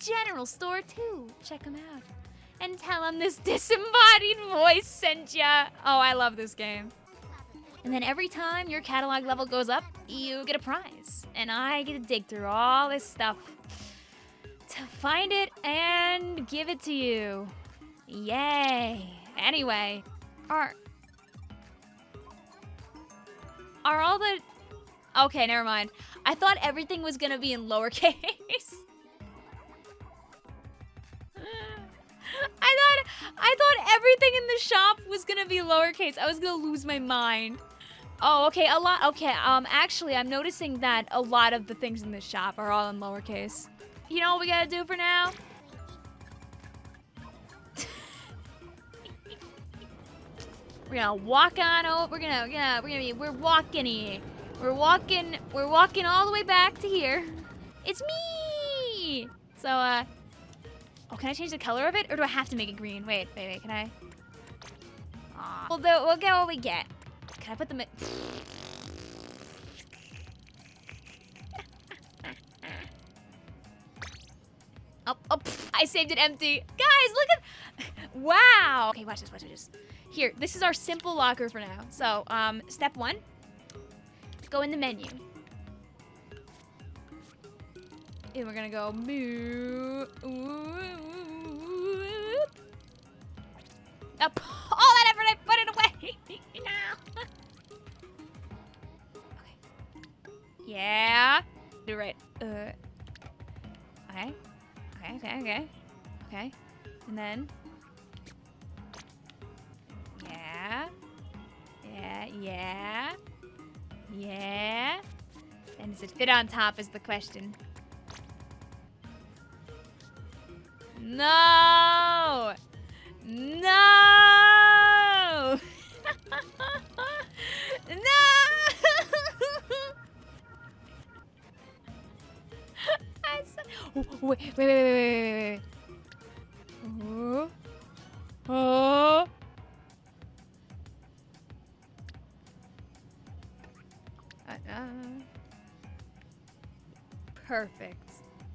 general store too. Check them out. And tell them this disembodied voice sent ya. Oh, I love this game. And then every time your catalog level goes up, you get a prize. And I get to dig through all this stuff to find it and give it to you. Yay. Anyway, are are all the Okay, never mind. I thought everything was gonna be in lowercase. I thought everything in the shop was gonna be lowercase. I was gonna lose my mind. Oh, okay, a lot. Okay, um, actually, I'm noticing that a lot of the things in the shop are all in lowercase. You know what we gotta do for now? we're gonna walk on over. We're gonna, we're gonna, we're gonna be, we're walking here. We're walking, we're walking all the way back to here. It's me! So, uh, oh, can I change the color of it? Or do I have to make it green? Wait, wait, wait, can I? Aw. We'll, do, we'll get what we get. Can I put them in? oh, oh, pff, I saved it empty. Guys, look at, wow. Okay, watch this, watch this. Here, this is our simple locker for now. So, um, step one, go in the menu. And we're gonna go moo. Up. All that effort, I put it away. no. okay. Yeah. Do right. Uh. Okay. Okay. Okay. Okay. Okay. And then. Yeah. Yeah. Yeah. Yeah. And does it fit on top is the question. No! No! no! wait, wait, wait, wait, wait, wait, wait. Oh. Oh. Uh, uh. Perfect.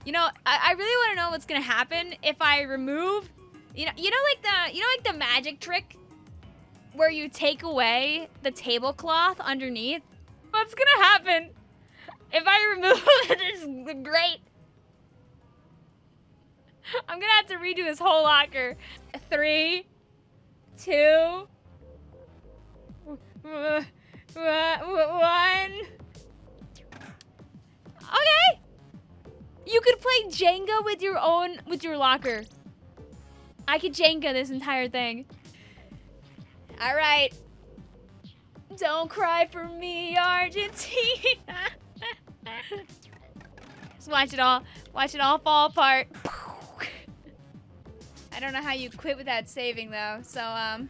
You know, I, I really want to know what's gonna happen if I remove, you know, you know, like the, you know, like the magic trick where you take away the tablecloth underneath. What's gonna happen if I remove this great? I'm gonna have to redo this whole locker. Three, two, one. Play Jenga with your own, with your locker. I could Jenga this entire thing. All right. Don't cry for me, Argentina. Just watch it all, watch it all fall apart. I don't know how you quit without saving though, so um.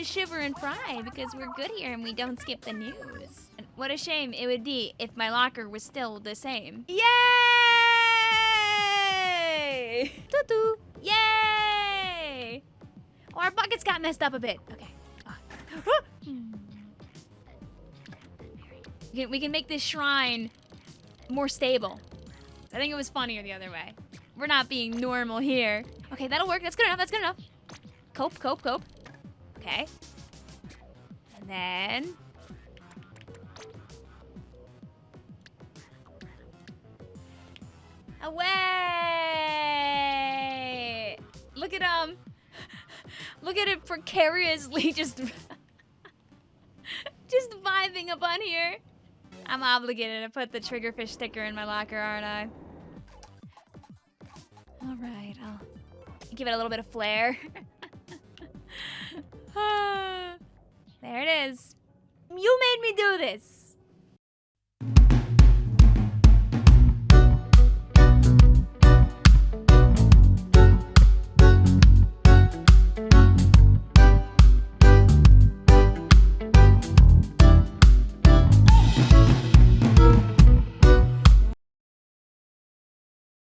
To Shiver and Frye because we're good here and we don't skip the news. And what a shame it would be if my locker was still the same. Yay! Tutu! Yay! Oh, our buckets got messed up a bit. Okay. We can, we can make this shrine more stable. I think it was funnier the other way. We're not being normal here. Okay, that'll work. That's good enough. That's good enough. Cope, cope, cope. Okay. And then... Away! Look at um, look at it precariously just, just vibing up on here. I'm obligated to put the triggerfish sticker in my locker, aren't I? All right, I'll give it a little bit of flair. there it is. You made me do this.